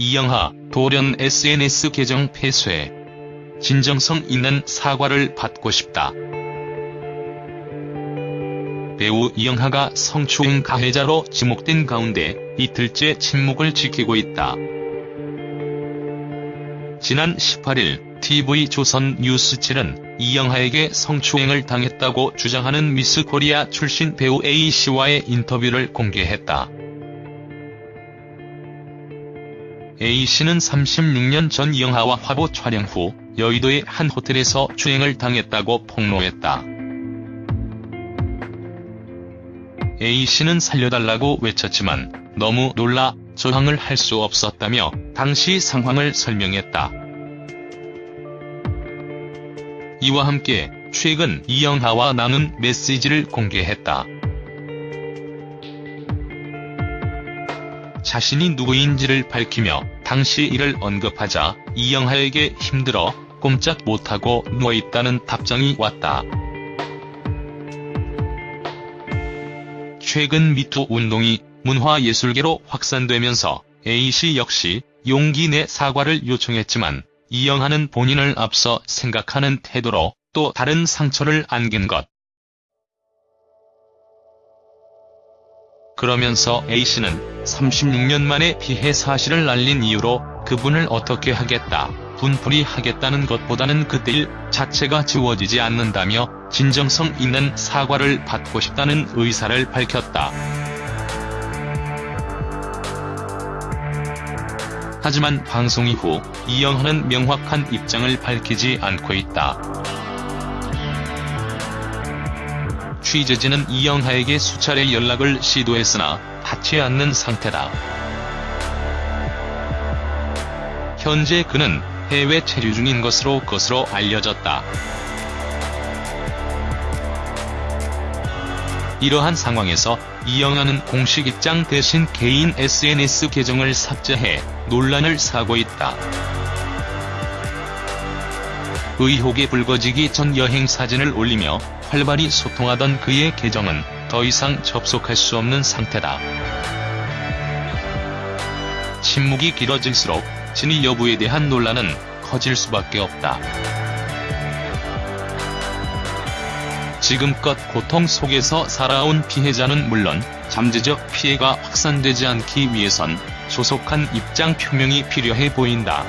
이영하, 돌연 SNS 계정 폐쇄. 진정성 있는 사과를 받고 싶다. 배우 이영하가 성추행 가해자로 지목된 가운데 이틀째 침묵을 지키고 있다. 지난 18일 TV조선 뉴스7은 이영하에게 성추행을 당했다고 주장하는 미스 코리아 출신 배우 A씨와의 인터뷰를 공개했다. A씨는 36년 전 이영하와 화보 촬영 후 여의도의 한 호텔에서 추행을 당했다고 폭로했다. A씨는 살려달라고 외쳤지만 너무 놀라 저항을 할 수 없었다며 당시 상황을 설명했다. 이와 함께 최근 이영하와 나눈 메시지를 공개했다. 자신이 누구인지를 밝히며 당시 일을 언급하자 이영하에게 힘들어 꼼짝 못하고 누워있다는 답장이 왔다. 최근 미투 운동이 문화예술계로 확산되면서 A씨 역시 용기 내 사과를 요청했지만 이영하는 본인을 앞서 생각하는 태도로 또 다른 상처를 안긴 것. 그러면서 A씨는 36년 만에 피해 사실을 알린 이유로 그분을 어떻게 하겠다, 분풀이 하겠다는 것보다는 그때 일 자체가 지워지지 않는다며 진정성 있는 사과를 받고 싶다는 의사를 밝혔다. 하지만 방송 이후 이영하는 명확한 입장을 밝히지 않고 있다. 취재진은 이영하에게 수차례 연락을 시도했으나 닿지 않는 상태다. 현재 그는 해외 체류 중인 것으로 것으로 알려졌다. 이러한 상황에서 이영하는 공식 입장 대신 개인 SNS 계정을 삭제해 논란을 사고 있다. 의혹에 불거지기 전 여행 사진을 올리며 활발히 소통하던 그의 계정은 더 이상 접속할 수 없는 상태다. 침묵이 길어질수록 진위 여부에 대한 논란은 커질 수밖에 없다. 지금껏 고통 속에서 살아온 피해자는 물론 잠재적 피해가 확산되지 않기 위해선 조속한 입장 표명이 필요해 보인다.